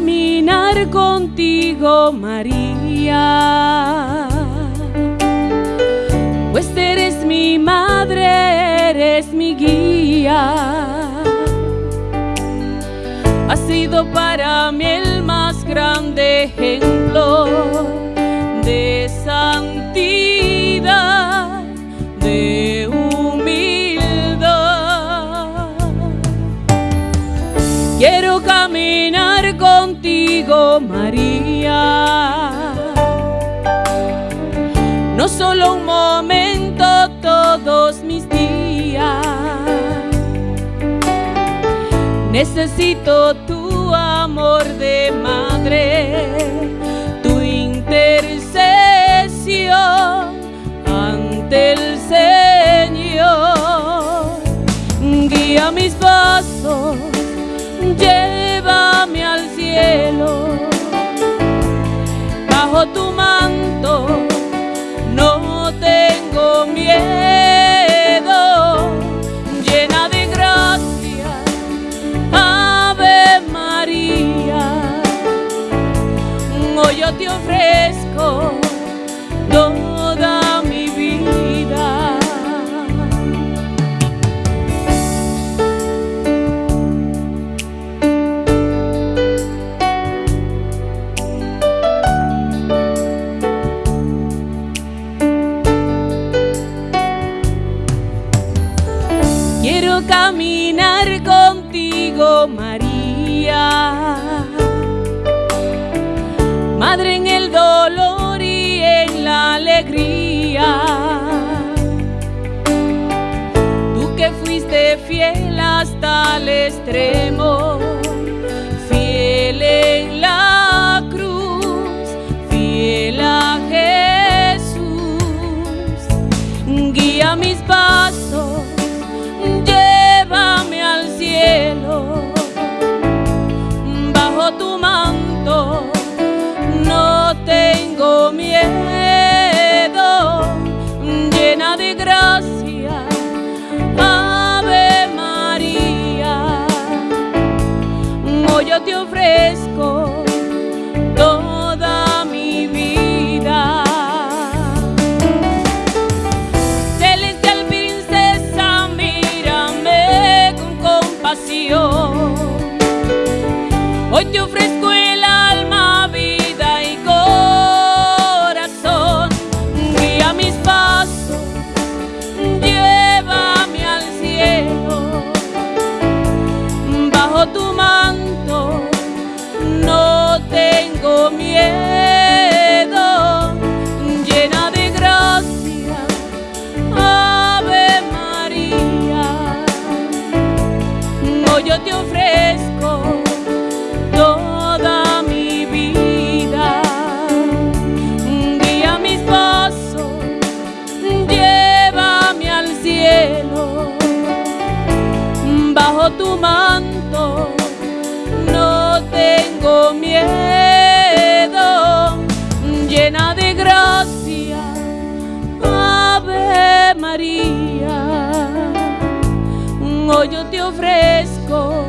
Caminar contigo, María. Pues eres mi madre, eres mi guía. Has sido para mí el más grande ejemplo contigo, María. No solo un momento, todos mis días. Necesito tu amor de madre, tu intercesión ante el Señor. Guía mis pasos, llévame al cielo, bajo tu manto caminar contigo, María. Madre en el dolor y en la alegría. Tú que fuiste fiel hasta el extremo, fiel en la cruz, fiel a Jesús. Guía mis pasos, gracia, Ave María. Hoy yo te ofrezco Tu manto no tengo miedo, llena de gracia. Ave María, hoy yo te ofrezco